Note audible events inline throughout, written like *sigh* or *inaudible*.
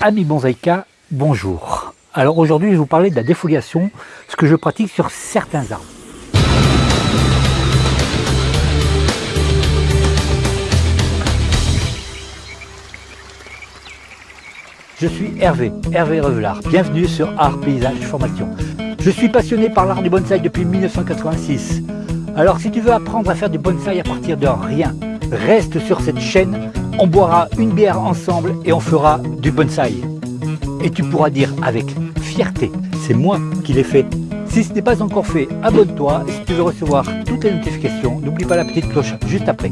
Ami Bonsaïka, bonjour. Alors aujourd'hui je vais vous parler de la défoliation, ce que je pratique sur certains arbres. Je suis Hervé, Hervé Revelard. Bienvenue sur Art Paysage Formation. Je suis passionné par l'art du bonsaï depuis 1986. Alors si tu veux apprendre à faire du bonsaï à partir de rien, reste sur cette chaîne on boira une bière ensemble et on fera du bonsaï. Et tu pourras dire avec fierté, c'est moi qui l'ai fait. Si ce n'est pas encore fait, abonne-toi et si tu veux recevoir toutes les notifications, n'oublie pas la petite cloche juste après.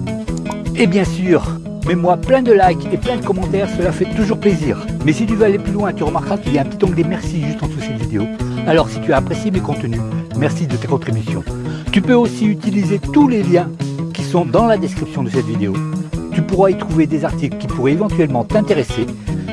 Et bien sûr, mets-moi plein de likes et plein de commentaires, cela fait toujours plaisir. Mais si tu veux aller plus loin, tu remarqueras qu'il y a un petit onglet merci juste en dessous de cette vidéo. Alors si tu as apprécié mes contenus, merci de tes contributions. Tu peux aussi utiliser tous les liens qui sont dans la description de cette vidéo tu pourras y trouver des articles qui pourraient éventuellement t'intéresser,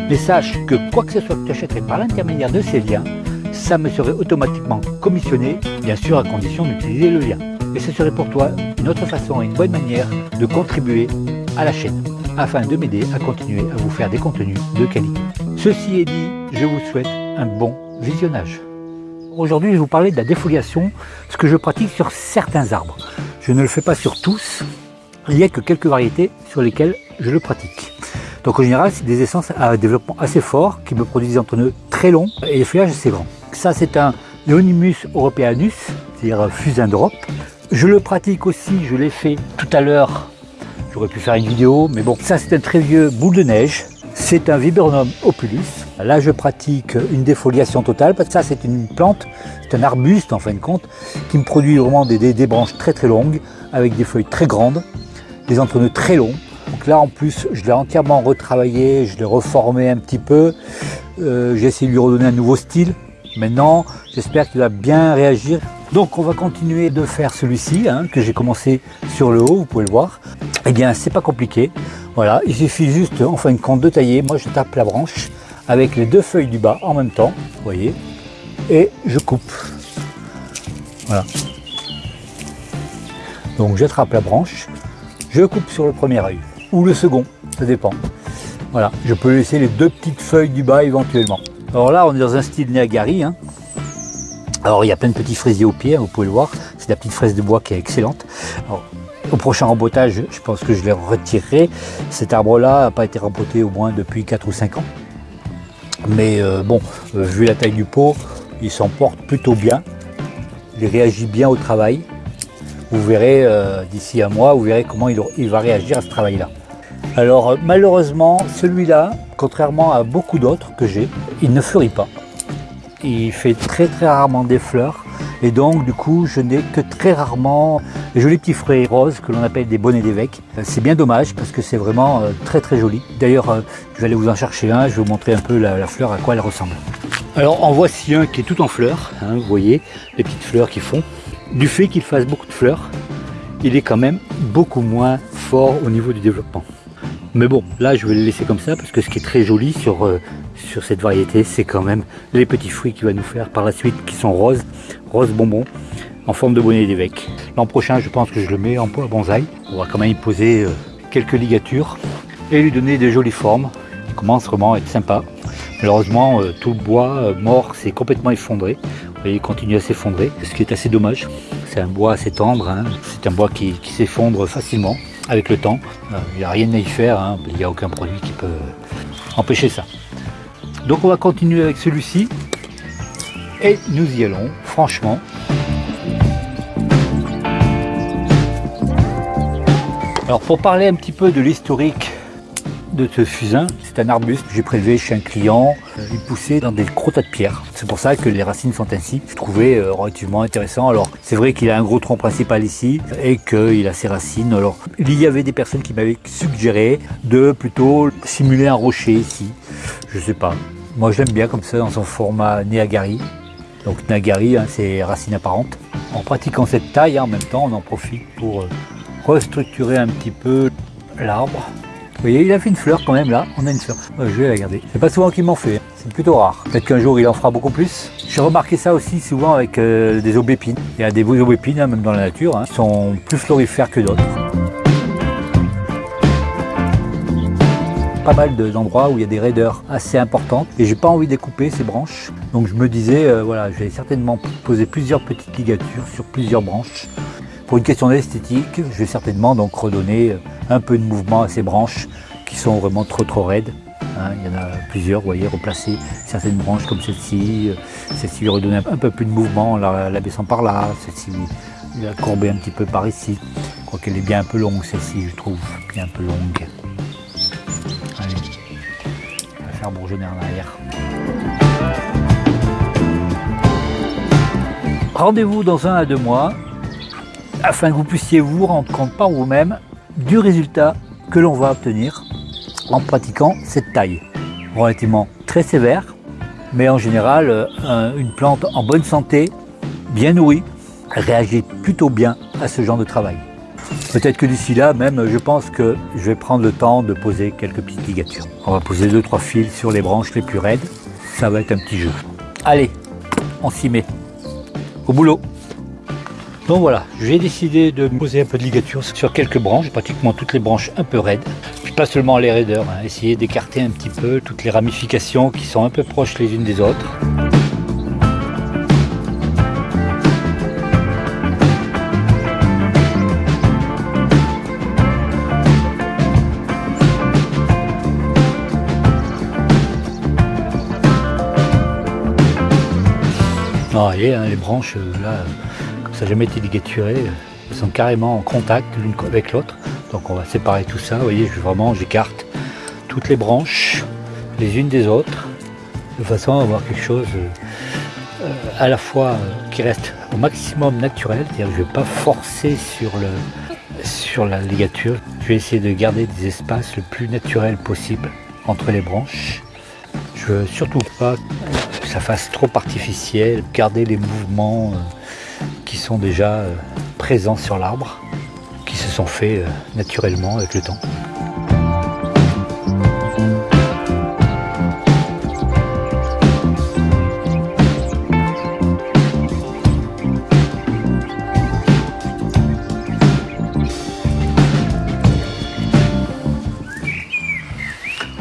mais sache que quoi que ce soit que tu achèterais par l'intermédiaire de ces liens, ça me serait automatiquement commissionné, bien sûr à condition d'utiliser le lien. Et ce serait pour toi une autre façon et une bonne manière de contribuer à la chaîne, afin de m'aider à continuer à vous faire des contenus de qualité. Ceci est dit, je vous souhaite un bon visionnage. Aujourd'hui, je vais vous parler de la défoliation, ce que je pratique sur certains arbres. Je ne le fais pas sur tous, il n'y a que quelques variétés sur lesquelles je le pratique. Donc en général, c'est des essences à développement assez fort qui me produisent des entrepreneurs très longs et les feuillages assez grands. Ça, c'est un Leonimus europeanus, c'est-à-dire fusain d'Europe. Je le pratique aussi, je l'ai fait tout à l'heure. J'aurais pu faire une vidéo, mais bon, ça c'est un très vieux boule de neige. C'est un Viburnum opulus. Là, je pratique une défoliation totale parce que ça, c'est une plante, c'est un arbuste en fin de compte, qui me produit vraiment des, des branches très très longues avec des feuilles très grandes des entrepreneurs très longs. Donc là en plus je l'ai entièrement retravaillé, je l'ai reformé un petit peu. Euh, j'ai essayé de lui redonner un nouveau style. Maintenant j'espère qu'il va bien réagir. Donc on va continuer de faire celui-ci hein, que j'ai commencé sur le haut, vous pouvez le voir. Eh bien c'est pas compliqué. Voilà, il suffit juste en fin de compte de tailler. Moi je tape la branche avec les deux feuilles du bas en même temps, vous voyez, et je coupe. Voilà. Donc j'attrape la branche, je coupe sur le premier œil, ou le second, ça dépend. Voilà, je peux laisser les deux petites feuilles du bas éventuellement. Alors là, on est dans un style Niagari. Hein. Alors il y a plein de petits fraisiers au pied, hein, vous pouvez le voir. C'est la petite fraise de bois qui est excellente. au prochain rempotage, je pense que je les retirerai. Cet arbre-là n'a pas été rempoté au moins depuis 4 ou 5 ans. Mais euh, bon, euh, vu la taille du pot, il s'en porte plutôt bien. Il réagit bien au travail. Vous verrez euh, d'ici un mois, vous verrez comment il, va réagir à ce travail-là. Alors euh, malheureusement, celui-là, contrairement à beaucoup d'autres que j'ai, il ne fleurit pas. Il fait très très rarement des fleurs et donc du coup je n'ai que très rarement les jolis petits fruits roses que l'on appelle des bonnets d'évêque. C'est bien dommage parce que c'est vraiment euh, très très joli. D'ailleurs je vais aller vous en chercher un, je vais vous montrer un peu la, fleur à quoi elle ressemble. Alors en voici un qui est tout en fleurs, hein, vous voyez les petites fleurs qui font du fait qu'il fasse beaucoup de fleurs, il est quand même beaucoup moins fort au niveau du développement. Mais bon, là je vais le laisser comme ça parce que ce qui est très joli sur, euh, cette variété, c'est quand même les petits fruits qu'il va nous faire par la suite qui sont roses, roses bonbons, en forme de bonnet d'évêque. L'an prochain, je pense que je le mets en pot à bonsaï. On va quand même y poser euh, quelques ligatures et lui donner des jolies formes. Il commence vraiment à être sympa. Malheureusement, euh, tout le bois mort s'est complètement effondré il continue à s'effondrer, ce qui est assez dommage. C'est un bois assez tendre, hein. c'est un bois qui, s'effondre facilement avec le temps. Euh, il n'y a rien à y faire, hein. il n'y a aucun produit qui peut empêcher ça. Donc on va continuer avec celui-ci et nous y allons, franchement. Alors pour parler un petit peu de l'historique de ce fusain. C'est un arbuste que j'ai prélevé chez un client. Il poussait dans des gros de pierres. C'est pour ça que les racines sont ainsi. Je trouvais euh, relativement intéressant. Alors, c'est vrai qu'il a un gros tronc principal ici et qu'il a ses racines. Alors, il y avait des personnes qui m'avaient suggéré de plutôt simuler un rocher ici. Je sais pas. Moi, je l'aime bien comme ça dans son format Neagari. Donc, Neagari, hein, c'est racines apparentes. En pratiquant cette taille, hein, en même temps, on en profite pour euh, restructurer un petit peu l'arbre vous voyez, il a fait une fleur quand même là, on a une fleur. je vais la garder. C'est pas souvent qu'il m'en fait, hein. c'est plutôt rare. Peut-être qu'un jour il en fera beaucoup plus. J'ai remarqué ça aussi souvent avec euh, des aubépines. Il y a des aubépines, hein, même dans la nature, hein, qui sont plus florifères que d'autres. pas mal d'endroits où il y a des raideurs assez importantes et j'ai pas envie de couper ces branches. Donc je me disais, euh, voilà, je vais certainement poser plusieurs petites ligatures sur plusieurs branches. Pour une question d'esthétique, je vais certainement donc redonner euh, un peu de mouvement à ces branches qui sont vraiment trop trop raides. Hein. il y en a plusieurs, vous voyez, replacer certaines branches comme celle-ci. Euh, celle-ci lui redonner un peu plus de mouvement en la, baissant par là. Celle-ci la courber un petit peu par ici. Je crois qu'elle est bien un peu longue celle-ci, je trouve, bien un peu longue. Allez, on va faire bourgeonner en arrière. Rendez-vous dans un à deux mois afin que vous puissiez vous rendre compte par vous-même du résultat que l'on va obtenir en pratiquant cette taille. Relativement très sévère, mais en général, euh, une plante en bonne santé, bien nourrie, réagit plutôt bien à ce genre de travail. Peut-être que d'ici là, même, je pense que je vais prendre le temps de poser quelques petites ligatures. On va poser deux trois fils sur les branches les plus raides. Ça va être un petit jeu. Allez, on s'y met. Au boulot donc voilà, j'ai décidé de poser un peu de ligature sur quelques branches, pratiquement toutes les branches un peu raides. Puis pas seulement les raideurs, hein, essayer d'écarter un petit peu toutes les ramifications qui sont un peu proches les unes des autres. Ah, voyez, hein, les branches, euh, là, ça n'a jamais été ligaturé, elles sont carrément en contact l'une avec l'autre. Donc on va séparer tout ça, vous voyez, je, vraiment j'écarte toutes les branches les unes des autres, de façon à avoir quelque chose euh, à la fois euh, qui reste au maximum naturel, c'est-à-dire que je ne vais pas forcer sur, le, sur la ligature, je vais essayer de garder des espaces le plus naturel possible entre les branches. Je veux surtout pas que ça fasse trop artificiel, garder les mouvements euh, qui sont déjà euh, présents sur l'arbre, qui se sont faits euh, naturellement avec le temps.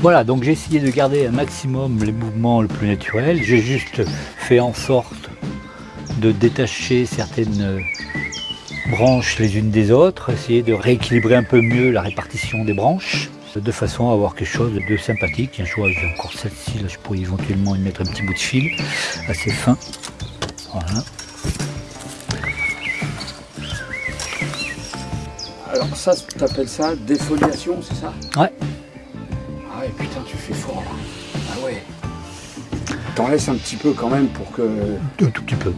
Voilà, donc j'ai essayé de garder un maximum les mouvements le plus naturels. J'ai juste fait en sorte de détacher certaines euh, branches les unes des autres, essayer de rééquilibrer un peu mieux la répartition des branches, de façon à avoir quelque chose de sympathique. Tiens, je vois, j'ai encore celle-ci, là je pourrais éventuellement y mettre un petit bout de fil assez fin. Voilà. Alors ça, tu appelles ça défoliation, c'est ça? Ouais. Ah ouais, putain, tu fais fort là. Ah ouais. T'en laisses un petit peu quand même pour que... Un tout petit peu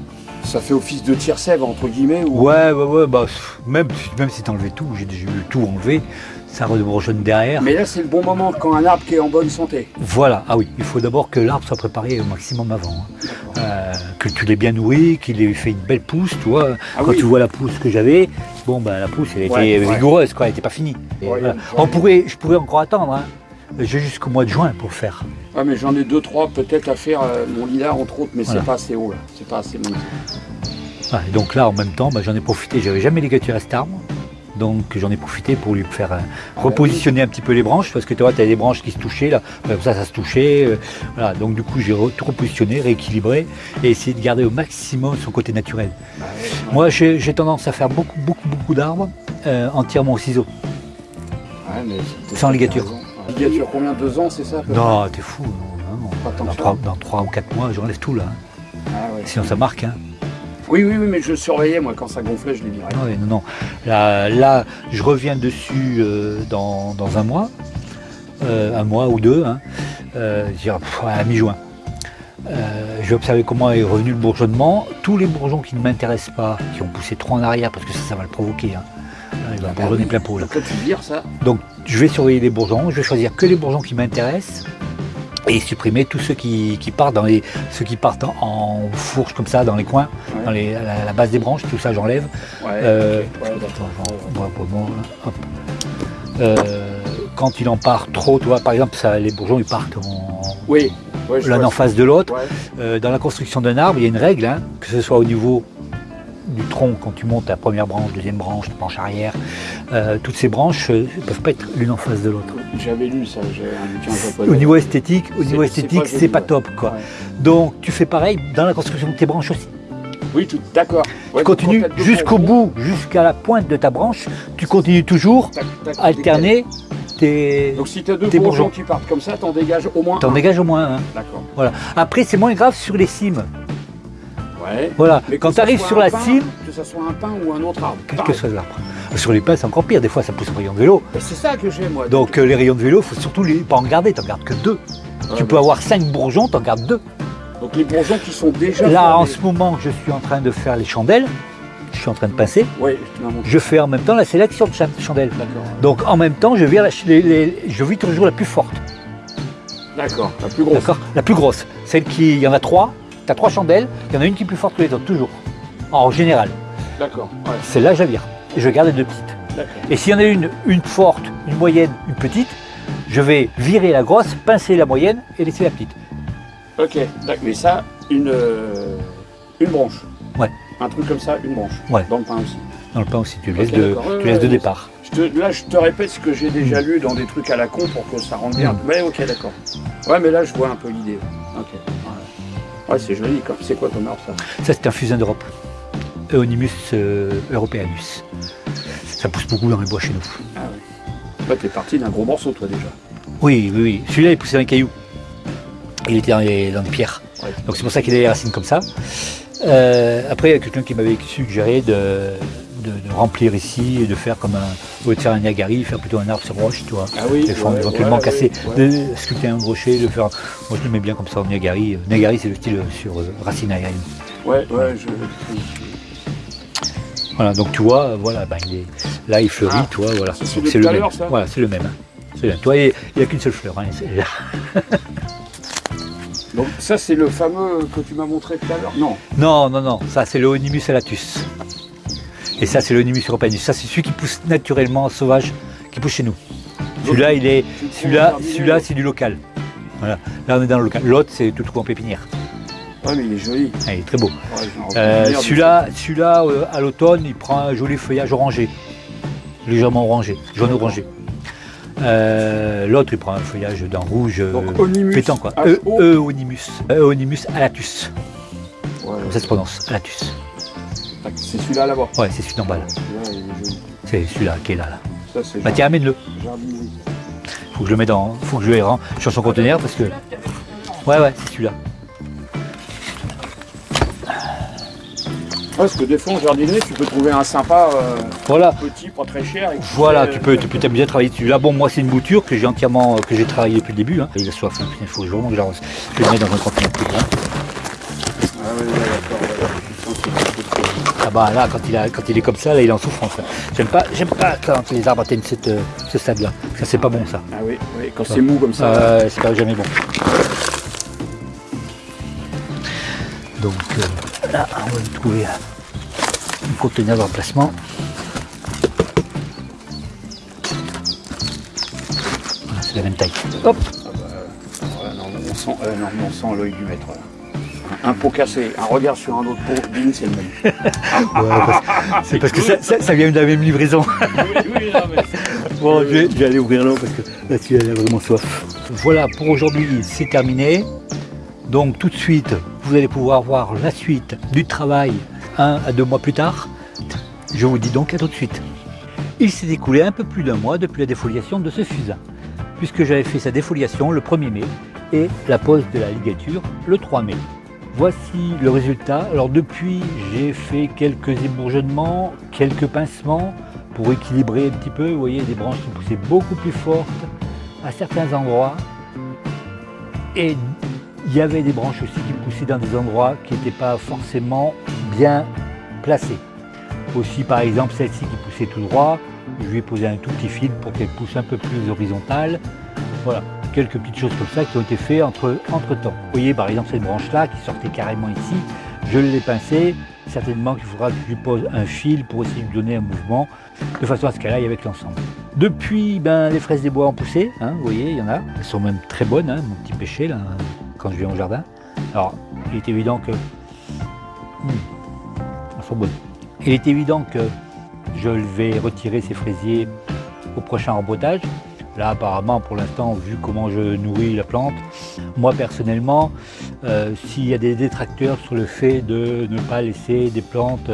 ça fait office de tire-sève entre guillemets ou... Ouais, ouais, ouais, bah, même, même si t'enlevais tout, j'ai déjà eu tout enlevé, ça redebourgeonne derrière. Mais là, c'est le bon moment quand un arbre qui est en bonne santé. Voilà, ah oui, il faut d'abord que l'arbre soit préparé au maximum avant. Hein. Euh, que tu l'aies bien nourri, qu'il ait fait une belle pousse, tu vois. Ah quand tu vois la pousse que j'avais, bon, bah, la pousse, elle était vigoureuse, quoi, elle n'était pas finie. On pourrait, je pourrais encore attendre, hein. J'ai jusqu'au mois de juin pour le faire. Ouais, mais j'en ai deux, trois peut-être à faire, euh, mon lilas entre autres, mais c'est pas assez haut là, c'est pas assez bon. donc là, en même temps, bah, j'en ai profité, j'avais jamais ligaturé à cet arbre. Donc j'en ai profité pour lui faire euh, ah, repositionner un petit peu les branches, parce que tu vois, tu as des branches qui se touchaient, là, comme ça, ça se touchait. Euh, voilà, donc du coup, j'ai tout repositionné, rééquilibré, et essayé de garder au maximum son côté naturel. Bah Moi, j'ai tendance à faire beaucoup, beaucoup, beaucoup d'arbres entièrement au ciseau. sans ligature. Ligature combien Deux ans, c'est ça Non, t'es fou. dans, 3, ou 4 mois, j'enlève tout là. Ah Sinon ça marque. Hein. Oui, oui, oui, mais je surveillais, moi, quand ça gonflait, je les virais. Ah non, non. Là, je reviens dessus euh, dans, un mois, euh, un mois ou deux, hein, euh, à mi-juin. je vais observer comment est revenu le bourgeonnement. Tous les bourgeons qui ne m'intéressent pas, qui ont poussé trop en arrière, parce que ça, ça va le provoquer, hein, il va bourgeonner plein pot. Là. Donc je vais surveiller les bourgeons, je vais choisir que les bourgeons qui m'intéressent et supprimer tous ceux qui, partent dans les ceux qui partent en, fourche comme ça dans les coins, dans les, la, base des branches, tout ça j'enlève. quand il en part trop, tu vois, par exemple, ça, les bourgeons ils partent en, oui, l'un en face de l'autre. Euh, dans la construction d'un arbre, il y a une règle, hein, que ce soit au niveau du tronc, quand tu montes la première branche, deuxième branche, branche arrière, euh, toutes ces branches ne peuvent pas être l'une en face de l'autre. J'avais lu ça, un. Au niveau esthétique, au niveau esthétique, pas c'est pas ouais. top quoi. Ouais. Donc tu fais pareil dans la construction de tes branches aussi. Oui, tout, d'accord. Ouais, Tu continues jusqu'au bout, jusqu'à la pointe de ta branche, tu continues toujours tac, tac, à alterner tes. Donc si tu as deux bourgeons qui partent comme ça, t'en dégages au moins T'en dégages au moins un. D'accord. Voilà. Après, c'est moins grave sur les cimes. Ouais. Voilà. Mais Quand tu arrives sur la pin, cime, Que ça soit un pin ou un autre arbre. quel que soit l'arbre. Sur les pins, c'est encore pire. Des fois, ça pousse en rayon de vélo. C'est ça que j'ai moi. Donc, euh, les rayons de vélo, faut surtout les, pas en garder. T'en gardes que deux. Tu peux avoir cinq bourgeons, t'en gardes deux. Donc les bourgeons qui sont déjà Là, en ce moment, je suis en train de faire les chandelles. Je suis en train de pincer. Montré. Je fais en même temps la sélection de cha- chandelles. D'accord. Donc, en même temps, je la les- les- je vire toujours la plus forte. D'accord. La plus grosse. D'accord La plus grosse. Celle qui, il y en a trois. Tu as trois chandelles. Il y en a une qui est plus forte que les autres, toujours. En général. D'accord. Ouais. Celle-là, je la vire. Et je garde les deux petites. Et s'il y en a une, une forte, une moyenne, une petite, je vais virer la grosse, pincer la moyenne et laisser la petite. Ok. Mais ça, une euh, une branche. Ouais. Un truc comme ça, une branche. Ouais. Dans le pain aussi. Dans le pain aussi, tu Ok, laisses, de. Ouais, tu laisses de départ. Je te- là, je te répète ce que j'ai déjà lu dans des trucs à la con pour que ça rentre bien. Mm. Mais ok, d'accord. Ouais, mais là, je vois un peu l'idée. Ok. Ouais, c'est joli. C'est quoi comme arbre ça Ça, c'est un fusain d'Europe. Eonimus euh, europeanus. Ça pousse beaucoup dans les bois chez nous. Ah ouais. Ouais, t'es parti d'un gros morceau, toi déjà. Oui, oui, oui. Celui-là, il poussait dans les cailloux. Il était dans les, dans les pierres. Ouais. Donc c'est pour ça qu'il a les racines comme ça. Euh, après, il y a quelqu'un qui m'avait suggéré de remplir ici et de faire comme un, au de faire un niagari, faire plutôt un arbre sur roche, tu vois. Ah oui. Des formes ouais, éventuellement ouais, cassées, ouais. de sculpter un rocher, de faire. Moi je le mets bien comme ça en niagari. Niagari c'est le style sur euh, racine aérienne. Ouais, ouais, je. Voilà, donc tu vois, euh, voilà, ben, il est, là il fleurit, Ah, tu vois, voilà. c'est le à même. ça Voilà, c'est le même. hein. C'est le même. Toi, il n'y a qu'une seule fleur. hein, *laughs* Donc ça, c'est le fameux que tu m'as montré tout à l'heure. Non. Non, non, non, ça c'est le Onimus alatus. Et ça c'est le europeanus. Ça c'est celui qui pousse naturellement sauvage, qui pousse chez nous. Celui-là, il est, celui-là, celui-là, c'est du local. Voilà. Là on est dans le local. L'autre c'est tout trouvé en pépinière. Ouais, mais il est joli. Ah, il est très beau. Ouais, Euh, celui-là, celui-là euh, à l'automne, il prend un joli feuillage orangé, légèrement orangé, jaune orangé. Euh, L'autre, il prend un feuillage d'un rouge Donc Onimus. pétant quoi. H-O. E- Eonimus, Eonimus alatus. Comme ça se prononce, alatus. C'est celui-là là-bas. Ouais, c'est celui d'en bas là. C'est celui-là qui est là. là. Ça, Bah tiens, amène-le. Faut que je le mette dans, faut que je le rende sur son conteneur parce que. Ouais, ouais, c'est celui-là. Parce que des fois, en jardinerie, tu peux trouver un sympa euh, Voilà. petit, pas très cher. et Voilà, fait, tu euh, peux, tu peux t'amuser à travailler dessus. Là, bon, moi, c'est une bouture que j'ai entièrement, que j'ai travaillé depuis le début. Hein. Il a soif, il faut vraiment que je le mette dans un conteneur plus grand. Bah là, quand il, a, quand il est comme ça, là, il est en souffrance. J'aime pas, j'aime pas quand les arbres atteignent cette, euh, ce stade-là. Ça, c'est pas bon, ça. Ah oui, oui, quand c'est mou comme ça. Euh, c'est pas jamais bon. Donc euh, là, on va trouver un conteneur de remplacement. Voilà, c'est la même taille. Hop Ah bah, voilà, non, on sent, euh, non, on sent l'œil du maître. là. Un, pot cassé, un regard sur un autre pot, bing, c'est le même. *laughs* Ouais, parce- C'est parce que ça, ça- ça vient de la même livraison. oui, oui, non, mais *laughs* Bon, je vais, je vais aller ouvrir l'eau parce que là, tu as vraiment soif. Voilà, pour aujourd'hui, c'est terminé. Donc, tout de suite, vous allez pouvoir voir la suite du travail un à deux mois plus tard. Je vous dis donc à tout de suite. Il s'est écoulé un peu plus d'un mois depuis la défoliation de ce fusain, puisque j'avais fait sa défoliation le 1er mai et la pose de la ligature le 3 mai. Voici le résultat. Alors depuis, j'ai fait quelques ébourgeonnements, quelques pincements pour équilibrer un petit peu. Vous voyez, des branches qui poussaient beaucoup plus fortes à certains endroits. Et il y avait des branches aussi qui poussaient dans des endroits qui n'étaient pas forcément bien placés. Aussi, par exemple, celle-ci qui poussait tout droit, je lui ai posé un tout petit fil pour qu'elle pousse un peu plus horizontale. Voilà, quelques petites choses comme ça qui ont été faites entre, entre temps. Vous voyez, par exemple, cette branche-là qui sortait carrément ici, je l'ai pincée. Certainement qu'il faudra que je lui pose un fil pour essayer de lui donner un mouvement, de façon à ce qu'elle aille avec l'ensemble. Depuis, ben, les fraises des bois ont poussé, hein, vous voyez, il y en a. Elles sont même très bonnes, hein, mon petit péché, là, quand je viens au jardin. Alors, il est évident que... hmm, elles sont bonnes. Il est évident que je vais retirer ces fraisiers au prochain rempotage. Là, apparemment, pour l'instant, vu comment je nourris la plante, moi personnellement, euh, s'il y a des détracteurs sur le fait de ne pas laisser des plantes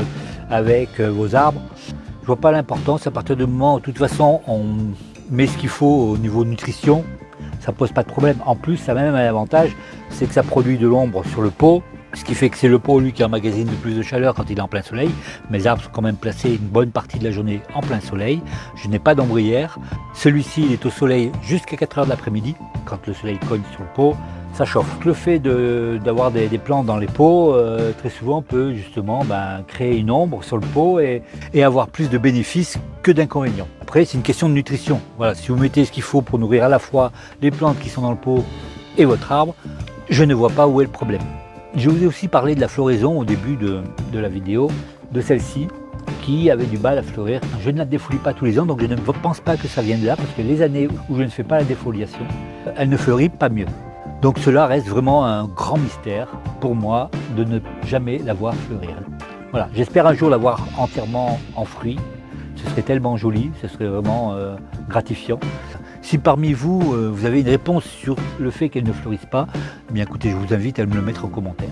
avec euh, vos arbres, je vois pas l'importance à partir du moment où, de toute façon, on met ce qu'il faut au niveau nutrition, ça pose pas de problème. En plus, ça a même un avantage, c'est que ça produit de l'ombre sur le pot, ce qui fait que c'est le pot, lui, qui emmagasine le plus de chaleur quand il est en plein soleil. Mes arbres sont quand même placés une bonne partie de la journée en plein soleil. Je n'ai pas d'ombrière. Celui-ci, il est au soleil jusqu'à 4 heures de l'après-midi. Quand le soleil cogne sur le pot, ça chauffe. Le fait d'avoir des, plantes dans les pots, euh, très souvent, peut justement ben, créer une ombre sur le pot et, et avoir plus de bénéfices que d'inconvénients. Après, c'est une question de nutrition. Voilà, si vous mettez ce qu'il faut pour nourrir à la fois les plantes qui sont dans le pot et votre arbre, je ne vois pas où est le problème. Je vous ai aussi parlé de la floraison au début de, la vidéo, de celle-ci, qui avait du mal à fleurir. Je ne la défolie pas tous les ans, donc je ne pense pas que ça vienne de là, parce que les années où je ne fais pas la défoliation, elle ne fleurit pas mieux. Donc cela reste vraiment un grand mystère pour moi de ne jamais la voir fleurir. Voilà, j'espère un jour la voir entièrement en fruits. Ce serait tellement joli, ce serait vraiment euh, gratifiant. Si parmi vous, euh, vous avez une réponse sur le fait qu'elle ne fleurisse pas, eh bien écoutez, je vous invite à me le mettre en commentaire.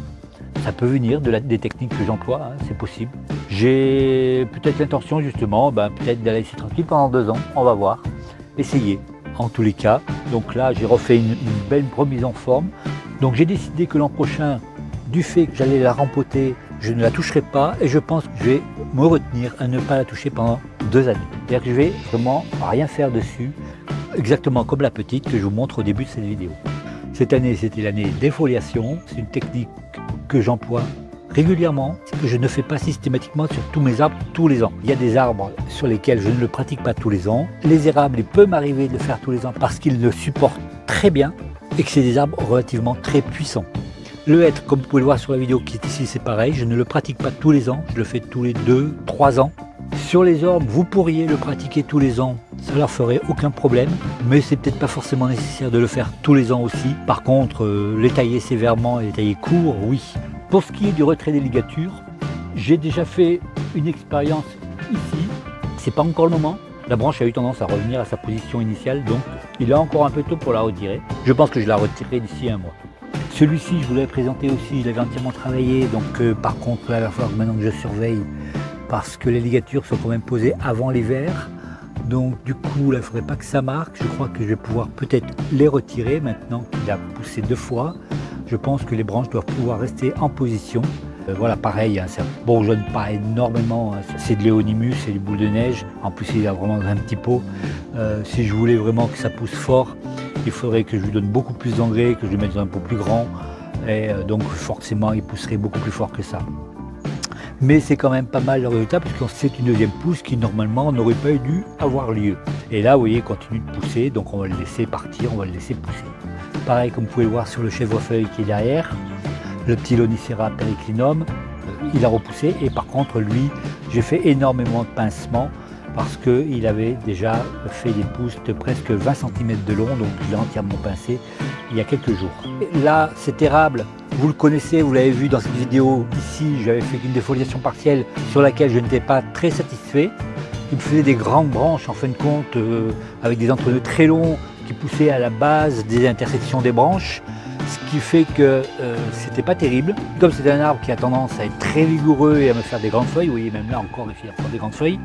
Ça peut venir des techniques que j'emploie, hein, c'est possible. J'ai peut-être l'intention justement, ben, peut-être d'aller laisser tranquille pendant deux ans, on va voir. Essayez, en tous les cas. Donc là, j'ai refait une, belle remise en forme. Donc j'ai décidé que l'an prochain, du fait que j'allais la rempoter, je ne la toucherai pas et je pense que je vais me retenir à ne pas la toucher pendant deux années. C'est-à-dire que je vais vraiment rien faire dessus exactement comme la petite que je vous montre au début de cette vidéo. Cette année, c'était l'année défoliation. C'est une technique que j'emploie régulièrement, que je ne fais pas systématiquement sur tous mes arbres tous les ans. Il y a des arbres sur lesquels je ne le pratique pas tous les ans. Les érables, il peut m'arriver de le faire tous les ans parce qu'ils le supportent très bien et que c'est des arbres relativement très puissants. Le hêtre, comme vous pouvez le voir sur la vidéo qui est ici, c'est pareil. Je ne le pratique pas tous les ans, je le fais tous les 2-3 ans. Sur les orbes, vous pourriez le pratiquer tous les ans, ça leur ferait aucun problème, mais c'est peut-être pas forcément nécessaire de le faire tous les ans aussi. Par contre, euh, les tailler sévèrement et les tailler court, oui. Pour ce qui est du retrait des ligatures, j'ai déjà fait une expérience ici, c'est pas encore le moment. La branche a eu tendance à revenir à sa position initiale, donc il est encore un peu tôt pour la retirer. Je pense que je la retirerai d'ici un mois. Celui-ci, je vous l'avais présenté aussi, je l'avais entièrement travaillé, donc euh, par contre, il va falloir maintenant que je surveille parce que les ligatures sont quand même posées avant l'hiver. Donc du coup, là, il ne faudrait pas que ça marque. Je crois que je vais pouvoir peut-être les retirer maintenant qu'il a poussé deux fois. Je pense que les branches doivent pouvoir rester en position. Euh, voilà, pareil, hein, ça bourgeonne pas énormément. Hein. C'est de l'éonimus, c'est du boule de neige. En plus, il a vraiment un petit pot. Euh, si je voulais vraiment que ça pousse fort, il faudrait que je lui donne beaucoup plus d'engrais, que je lui mette dans un pot plus grand. Et euh, donc forcément, il pousserait beaucoup plus fort que ça mais c'est quand même pas mal le résultat parce c'est une deuxième pousse qui normalement n'aurait pas dû avoir lieu. Et là, vous voyez, il continue de pousser, donc on va le laisser partir, on va le laisser pousser. Pareil, comme vous pouvez le voir sur le chèvrefeuille qui est derrière, le petit Lonicera periclinum, euh, il a repoussé et par contre, lui, j'ai fait énormément de pincements parce qu'il avait déjà fait des pousses de presque 20 cm de long, donc il a entièrement pincé il y a quelques jours. Là, cet érable, vous le connaissez, vous l'avez vu dans cette vidéo ici, j'avais fait une défoliation partielle sur laquelle je n'étais pas très satisfait. Il faisait des grandes branches en fin de compte, euh, avec des entre très longs qui poussaient à la base des intersections des branches ce qui fait que euh, c'était pas terrible. Comme c'est un arbre qui a tendance à être très vigoureux et à me faire des grandes feuilles, vous voyez même là encore il fait des grandes feuilles,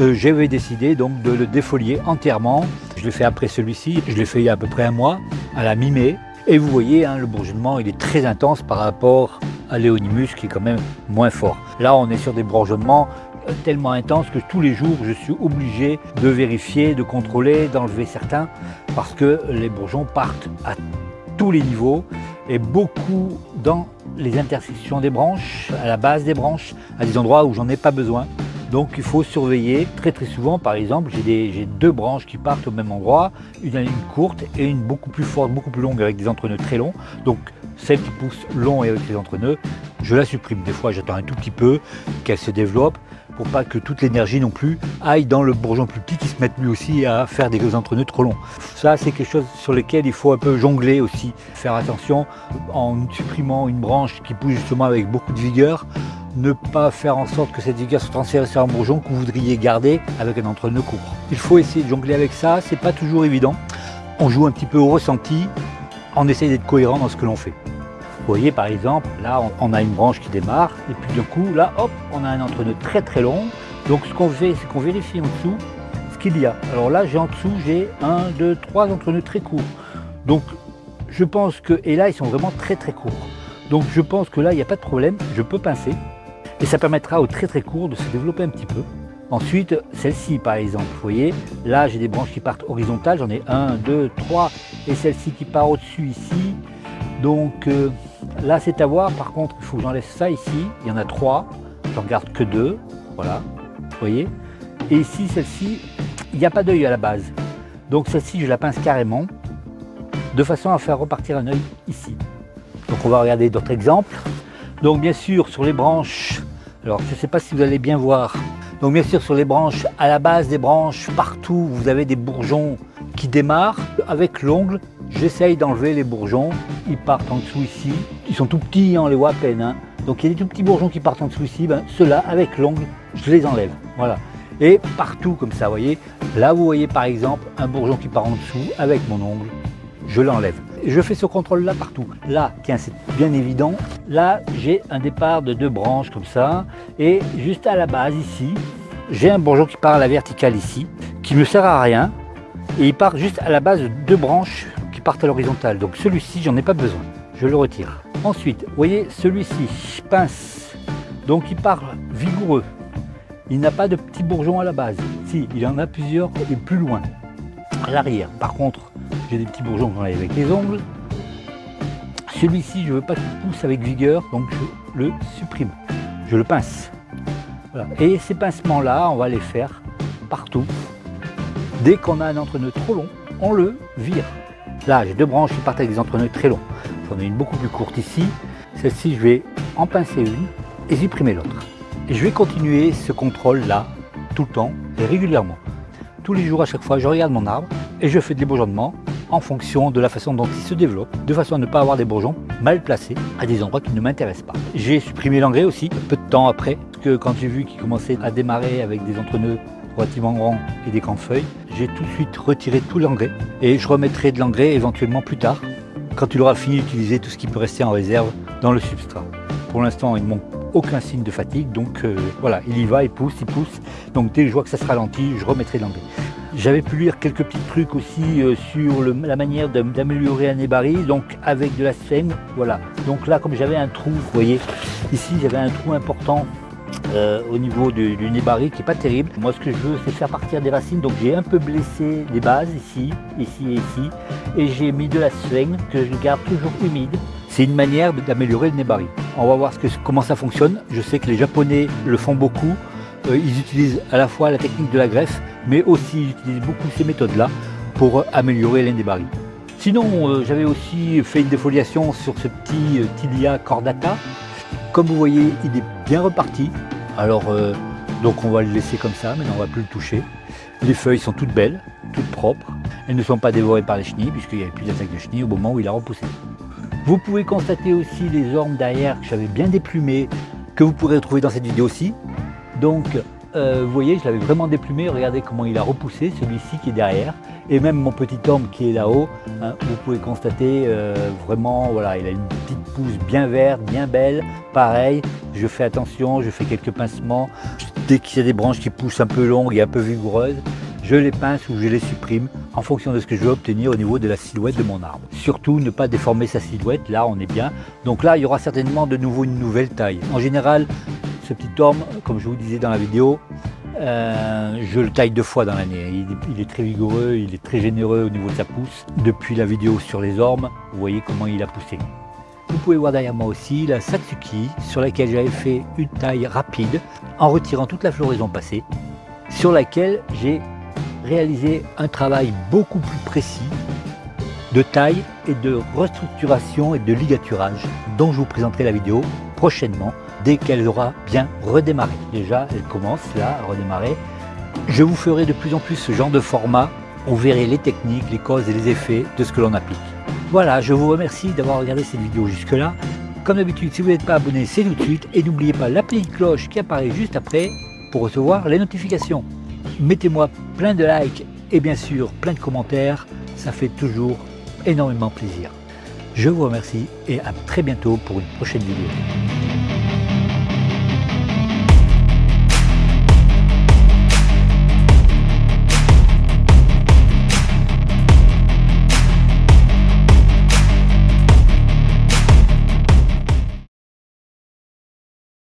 euh, j'avais décidé donc de le défolier entièrement. Je l'ai fait après celui-ci, je l'ai fait il y a à peu près un mois, à la mi-mai. Et vous voyez, hein, le bourgeonnement il est très intense par rapport à l'éonimus qui est quand même moins fort. Là on est sur des bourgeonnements euh, tellement intenses que tous les jours je suis obligé de vérifier, de contrôler, d'enlever certains parce que les bourgeons partent à tous les niveaux et beaucoup dans les intersections des branches, à la base des branches, à des endroits où j'en ai pas besoin. Donc il faut surveiller très très souvent, par exemple, j'ai deux branches qui partent au même endroit, une courte et une beaucoup plus forte, beaucoup plus longue avec des entrenœuds très longs. Donc celle qui pousse long et avec les entrenœuds, je la supprime. Des fois j'attends un tout petit peu qu'elle se développe pour pas que toute l'énergie non plus aille dans le bourgeon plus petit qui se mette lui aussi à faire des entrenœuds trop longs. Ça, c'est quelque chose sur lequel il faut un peu jongler aussi, faire attention en supprimant une branche qui pousse justement avec beaucoup de vigueur. ne pas faire en sorte que cette vigueur soit transférée sur un bourgeon que vous voudriez garder avec un entre-nœud court. Il faut essayer de jongler avec ça, c'est pas toujours évident. On joue un petit peu au ressenti, on essaye d'être cohérent dans ce que l'on fait. Vous voyez par exemple, là on a une branche qui démarre, et puis d'un coup, là hop, on a un entre-nœud très très long. Donc ce qu'on fait, c'est qu'on vérifie en dessous ce qu'il y a. Alors là, j'ai en dessous, j'ai un, deux, trois entre-nœuds très courts. Donc je pense que, et là ils sont vraiment très très courts. Donc je pense que là, il n'y a pas de problème, je peux pincer. Et ça permettra au très très court de se développer un petit peu. Ensuite, celle-ci par exemple, vous voyez, là j'ai des branches qui partent horizontales, j'en ai un, deux, trois, et celle-ci qui part au-dessus ici. Donc euh, là c'est à voir, par contre il faut que j'enlève ça ici, il y en a trois, j'en garde que deux, voilà, vous voyez? Et ici, celle-ci, il n'y a pas d'œil à la base. Donc celle-ci, je la pince carrément, de façon à faire repartir un œil ici. Donc on va regarder d'autres exemples. Donc bien sûr sur les branches, alors je ne sais pas si vous allez bien voir, donc bien sûr sur les branches, à la base des branches, partout vous avez des bourgeons qui démarrent. Avec l'ongle, j'essaye d'enlever les bourgeons, ils partent en dessous ici, ils sont tout petits, on les voit à peine. Hein. Donc il y a des tout petits bourgeons qui partent en dessous ici, ben, ceux-là avec l'ongle, je les enlève. Voilà. Et partout comme ça, vous voyez, là vous voyez par exemple un bourgeon qui part en dessous avec mon ongle, je l'enlève. Je fais ce contrôle là partout. Là, tiens, c'est bien évident. Là, j'ai un départ de deux branches comme ça. Et juste à la base ici, j'ai un bourgeon qui part à la verticale ici, qui ne sert à rien. Et il part juste à la base de deux branches qui partent à l'horizontale. Donc celui-ci, j'en ai pas besoin. Je le retire. Ensuite, vous voyez, celui-ci, pince. Donc il part vigoureux. Il n'a pas de petits bourgeons à la base. Si, il en a plusieurs et plus loin. À l'arrière. Par contre, j'ai des petits bourgeons qu'on avec les ongles. Celui-ci, je ne veux pas qu'il pousse avec vigueur, donc je le supprime. Je le pince. Et ces pincements-là, on va les faire partout. Dès qu'on a un entre-nœud trop long, on le vire. Là, j'ai deux branches qui partent avec des entre-nœuds très longs. J'en ai une beaucoup plus courte ici. Celle-ci, je vais en pincer une et supprimer l'autre. Et je vais continuer ce contrôle-là tout le temps et régulièrement. Tous les jours, à chaque fois, je regarde mon arbre et je fais des bourgeonnements en fonction de la façon dont il se développe, de façon à ne pas avoir des bourgeons mal placés à des endroits qui ne m'intéressent pas. J'ai supprimé l'engrais aussi, peu de temps après, parce que quand j'ai vu qu'il commençait à démarrer avec des entre-nœuds relativement grands et des grandes feuilles, j'ai tout de suite retiré tout l'engrais et je remettrai de l'engrais éventuellement plus tard, quand il aura fini d'utiliser tout ce qui peut rester en réserve dans le substrat. Pour l'instant, il ne manque aucun signe de fatigue, donc euh, voilà, il y va, il pousse, il pousse. Donc dès que je vois que ça se ralentit, je remettrai l'engrais. J'avais pu lire quelques petits trucs aussi euh, sur la manière d'améliorer un nébari, donc avec de la sphène, voilà. Donc là, comme j'avais un trou, vous voyez, ici j'avais un trou important euh, au niveau du, du nébari qui n'est pas terrible. Moi, ce que je veux, c'est faire partir des racines, donc j'ai un peu blessé les bases ici, ici et ici, et j'ai mis de la sphène que je garde toujours humide. C'est une manière d'améliorer le nébari. On va voir comment ça fonctionne. Je sais que les Japonais le font beaucoup. Euh, ils utilisent à la fois la technique de la greffe, mais aussi ils utilisent beaucoup ces méthodes-là pour améliorer l'indébari. Sinon, euh, j'avais aussi fait une défoliation sur ce petit euh, Tilia cordata. Comme vous voyez, il est bien reparti. Alors, donc on va le laisser comme ça, maintenant on ne va plus le toucher. Les feuilles sont toutes belles, toutes propres. Elles ne sont pas dévorées par les chenilles, puisqu'il n'y avait plus d'attaque de chenilles au moment où il a repoussé. Vous pouvez constater aussi les ormes derrière que j'avais bien déplumées, que vous pourrez retrouver dans cette vidéo aussi. Donc, euh, vous voyez, je l'avais vraiment déplumé. Regardez comment il a repoussé, celui-ci qui est derrière. Et même mon petit homme qui est là-haut, hein, vous pouvez constater euh, vraiment, voilà, il a une petite pousse bien verte, bien belle. Pareil, je fais attention, je fais quelques pincements. Dès qu'il y a des branches qui poussent un peu longues et un peu vigoureuses, je les pince ou je les supprime en fonction de ce que je veux obtenir au niveau de la silhouette de mon arbre. Surtout ne pas déformer sa silhouette, là on est bien. Donc là il y aura certainement de nouveau une nouvelle taille. En général ce petit orme, comme je vous disais dans la vidéo, euh, je le taille deux fois dans l'année. Il, est très vigoureux, il est très généreux au niveau de sa pousse. Depuis la vidéo sur les ormes, vous voyez comment il a poussé. Vous pouvez voir derrière moi aussi la Satsuki sur laquelle j'avais fait une taille rapide en retirant toute la floraison passée sur laquelle j'ai réalisé un travail beaucoup plus précis de taille et de restructuration et de ligaturage dont je vous présenterai la vidéo prochainement dès qu'elle aura bien redémarré. Déjà, elle commence là à redémarrer. Je vous ferai de plus en plus ce genre de format. On verrait les techniques, les causes et les effets de ce que l'on applique. Voilà, je vous remercie d'avoir regardé cette vidéo jusque-là. Comme d'habitude, si vous n'êtes pas abonné, c'est tout de suite. Et n'oubliez pas la petite cloche qui apparaît juste après pour recevoir les notifications. Mettez-moi plein de likes et bien sûr plein de commentaires. Ça fait toujours énormément plaisir. Je vous remercie et à très bientôt pour une prochaine vidéo.